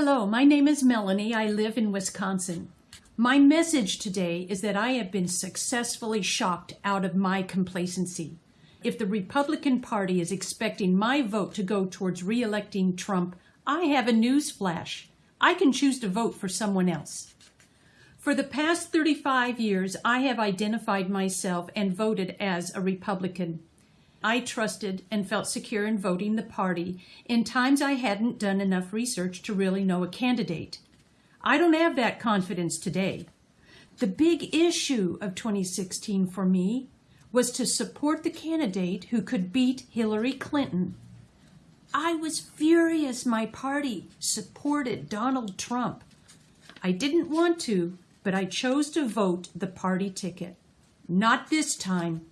Hello, my name is Melanie. I live in Wisconsin. My message today is that I have been successfully shocked out of my complacency. If the Republican Party is expecting my vote to go towards re-electing Trump, I have a news flash. I can choose to vote for someone else. For the past 35 years, I have identified myself and voted as a Republican. I trusted and felt secure in voting the party in times I hadn't done enough research to really know a candidate. I don't have that confidence today. The big issue of 2016 for me was to support the candidate who could beat Hillary Clinton. I was furious my party supported Donald Trump. I didn't want to, but I chose to vote the party ticket. Not this time.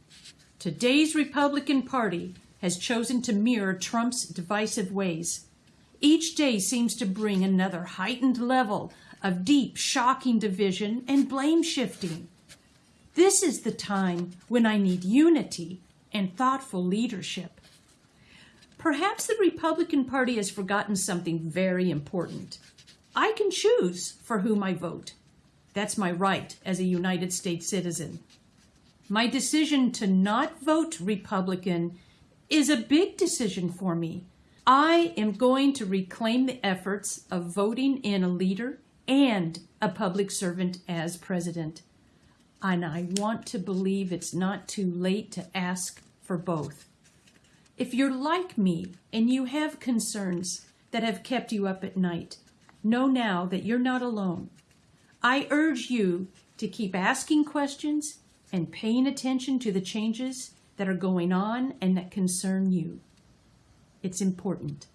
Today's Republican Party has chosen to mirror Trump's divisive ways. Each day seems to bring another heightened level of deep, shocking division and blame shifting. This is the time when I need unity and thoughtful leadership. Perhaps the Republican Party has forgotten something very important. I can choose for whom I vote. That's my right as a United States citizen. My decision to not vote Republican is a big decision for me. I am going to reclaim the efforts of voting in a leader and a public servant as president. And I want to believe it's not too late to ask for both. If you're like me and you have concerns that have kept you up at night, know now that you're not alone. I urge you to keep asking questions and paying attention to the changes that are going on and that concern you. It's important.